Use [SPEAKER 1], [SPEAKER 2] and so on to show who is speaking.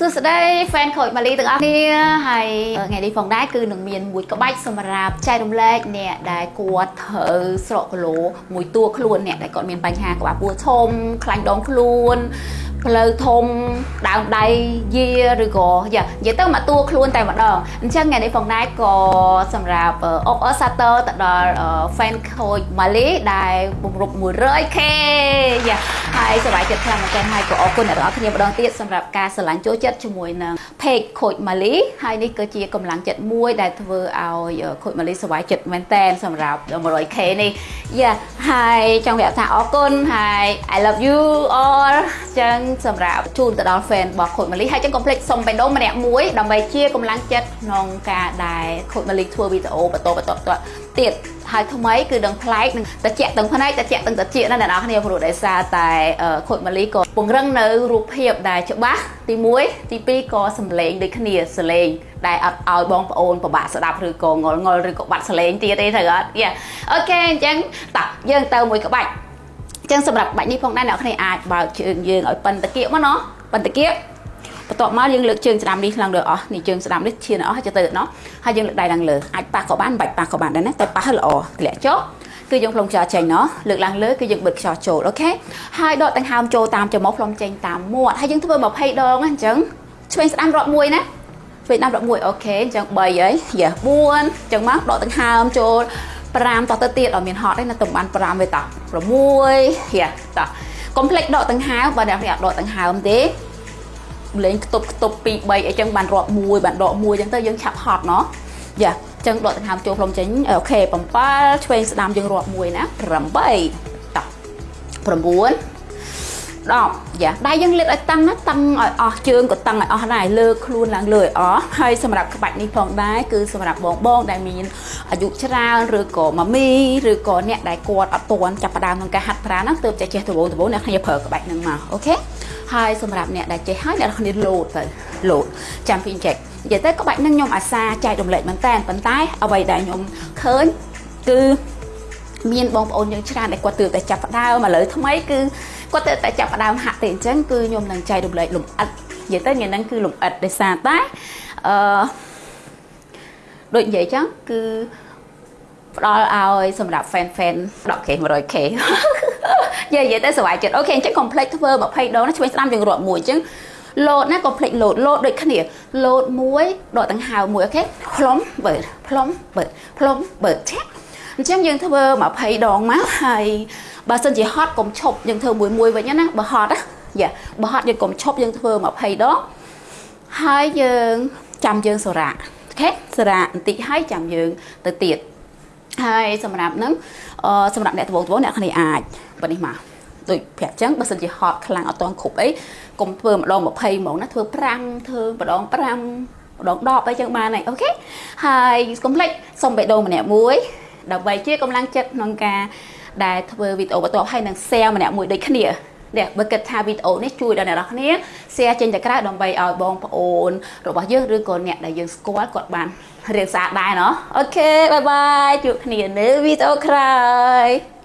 [SPEAKER 1] សួស្តី fan ខូចម៉ាលីទាំងអស់គ្នាហើយថ្ងៃនេះផងដែរគឺនឹងមានមួយក្បាច់សម្រាប់ចែករំលែកអ្នកដែលគាត់ត្រូវស្រកគីឡូមួយតួខ្លួនអ្នកដែលគាត់មានបញ្ហាក្បាលពោះធំខ្លាញ់ដងខ្លួនផ្លូវធំដើមដៃយាឬក៏យ៉ានិយាយទៅមកតួខ្លួនតែម្ដងអញ្ចឹងថ្ងៃនេះផងដែរក៏សម្រាប់អុកអសាទរទៅដល់ fan ខូចម៉ាលីដែលបង្រប់ 100k យ៉ាហើយសប្បាយចិត្តខ្លាំងមែនទែនហើយក៏អរគុណអ្នកទាំងអស់គ្នាម្ដងទៀតសម្រាប់ការស្រឡាញ់ចូលចិត្តជាមួយនឹង page ខូចម៉ាលីហើយនេះក៏ជាកម្លាំងចិត្តមួយដែលធ្វើឲ្យខូចម៉ាលីសប្បាយចិត្តមែនទែនសម្រាប់ 100k នេះយ៉ាហើយចង់ប្រាប់ថាអរគុណហើយ I love you all ចឹងសម្រាប់ជូនទៅដល់ fan របស់ខូចម៉ាលីហើយចឹងកុំភ្លេចសុំបេះដូងម្នាក់មួយដើម្បីជាកម្លាំងចិត្តក្នុងការដែលខូចម៉ាលីធ្វើវីដេអូបន្តបន្តទៀតហើយថ្មីគឺដឹងប្លែកនឹងតិចទាំងផ្នែកតិចទាំងតិចណាអ្នកនរគ្នាព្រោះដោយសារតែខូចម៉ាលីក៏ពង្រឹងនៅរូបភាពដែលច្បាស់ទី1ទី2ក៏សម្លេងដូចគ្នាសលេងដែលអត់ឲ្យបងប្អូនពិបាកស្ដាប់ឬក៏ងល់ងល់ឬក៏បាត់សលេងទៀតទេត្រូវអត់យ៉ាអូខេអញ្ចឹងតោះយើងទៅមួយក្បាច់ ចឹងសម្រាប់បាច់នេះផងដែរអ្នកគ្នាអាចបើកជើងយើងឲ្យប៉ិនតាគៀកមកណោះប៉ិនតាគៀកបន្ទាប់មកយើងលើកជើងស្ដាំនេះឡើងលើអស់នេះជើងស្ដាំនេះឈានអស់ហើយទៅណោះហើយយើងលើកដៃឡើងលើអាចប៉ះក៏បានបាច់ប៉ះក៏បានដែរណាតែប៉ះឲ្យល្អធ្លាក់ចុះគឺយើងផ្លុំខ្យល់ចេញណោះលើកឡើងលើគឺយើងបិទខ្យល់ចូលអូខេហើយដកដង្ហើមចូលតាមច្រមុះផ្លុំចេញតាមមាត់ហើយយើងធ្វើ20ដងអញ្ចឹងឆ្វេងស្ដាំរាប់មួយណាឆ្វេងស្ដាំរាប់មួយអូខេអញ្ចឹង3ហើយយ៉ា4អញ្ចឹងមកដកដង្ហើមចូល 5តទៅទៀតអត់មានហត់ទេណាតំបាន5ទេត6យ៉ាតកុំភ្លេចដកដង្ហើមបើអ្នកនេះអត់ដកដង្ហើមទេលេងខ្ទប់ខ្ទប់2 3អីចឹងបានរាប់1បានដក1ចឹងទៅយើងឆាប់ហត់ណោះយ៉ាចឹងដកដង្ហើមចូលផ្លុំចេញអូខេ7ឆ្វេងស្ដាំយើងរាប់1ណា8ត9 10យ៉ាដៃយើងលើកឲ្យតឹងណាតឹងឲ្យអស់ជើងក៏តឹងឲ្យអស់ដែរលើកខ្លួនឡើងលើឲ្យអស់ហើយសម្រាប់ក្បាច់នេះផងដែរគឺសម្រាប់បងបងដែលមានអាយុច្រើនឬក៏ម៉ាមីឬក៏អ្នកដែលគាត់អត់ទាន់ចាប់ផ្ដើមក្នុងការហាត់ប្រាណហ្នឹងទើបតែចេះដំបូងដំបូងអ្នកគ្នាប្រើក្បាច់ហ្នឹងមកអូខេហើយសម្រាប់អ្នកដែលចេះហើយអ្នកគ្នាលោតទៅលោតចាំពីចេះនិយាយទៅក្បាច់ហ្នឹងខ្ញុំអាសាចែករំលែកមែនតើប៉ុន្តែអ្វីដែលខ្ញុំឃើញគឺ មានបងប្អូនយើងច្រើនដែលគាត់ទើបតែចាប់ផ្ដើមឥឡូវថ្មីគឺគាត់ទៅតែចាប់ផ្ដើមហាក់ទេអញ្ចឹងគឺខ្ញុំនឹងចែករំលែកលំអិតនិយាយទៅញ៉ាំហ្នឹងគឺលំអិតដោយសារតែអឺដូចនិយាយចឹងគឺផ្ដល់ឲ្យសម្រាប់ fan fan 10k 100k និយាយទៅសុវ័យចិត្តអូខេអញ្ចឹង complex ធ្វើ20ដងណាឆ្វេងស្ដាំយើងរាប់មួយអញ្ចឹងលោតណា complex លោតលោតដូចគ្នាលោតមួយដកដង្ហើមមួយ okay ផ្លុំបើផ្លុំបើផ្លុំបើឆាក់ អញ្ចឹងយើងធ្វើ20ដងមកហើយបើសិនជាហត់កុំឈប់យើងធ្វើមួយមួយវិញណាបើហត់ណា yeah បើហត់យើងកុំឈប់យើងធ្វើ20ដងហើយយើងចាំយើងសូរ៉ា okayសូរ៉ាបន្តិចហើយចាំយើងទៅទៀតហើយសម្រាប់ហ្នឹងអឺសម្រាប់អ្នកត្បូងត្បូងអ្នកគ្នាអាចបើនេះមកដូចប្រាប់ចឹងបើសិនជាហត់ខ្លាំងអត់តន់គ្រប់អីកុំធ្វើម្ដង20ហ្មងណាធ្វើ5ធ្វើម្ដង5ម្ដង10អីចឹងបានហើយអូខេហើយកុំភ្លេចសុំបេះដូងម្នាក់មួយ ដើម្បីជាកម្លាំងចិត្តក្នុងការដែលធ្វើវីដេអូបន្ទាប់ហើយនឹង share ម្នាក់មួយដូចគ្នានេះបើគិតថាវីដេអូនេះជួយដល់អ្នកនរគ្នា share ចេញទៅក្រៅដើម្បីឲ្យបងប្អូន របស់យើងឬក៏អ្នកដែលយើងស្គាល់គាត់បានរៀនស្អាតដែរណោះ okay bye bye ជួបគ្នានៅវីដេអូក្រោយ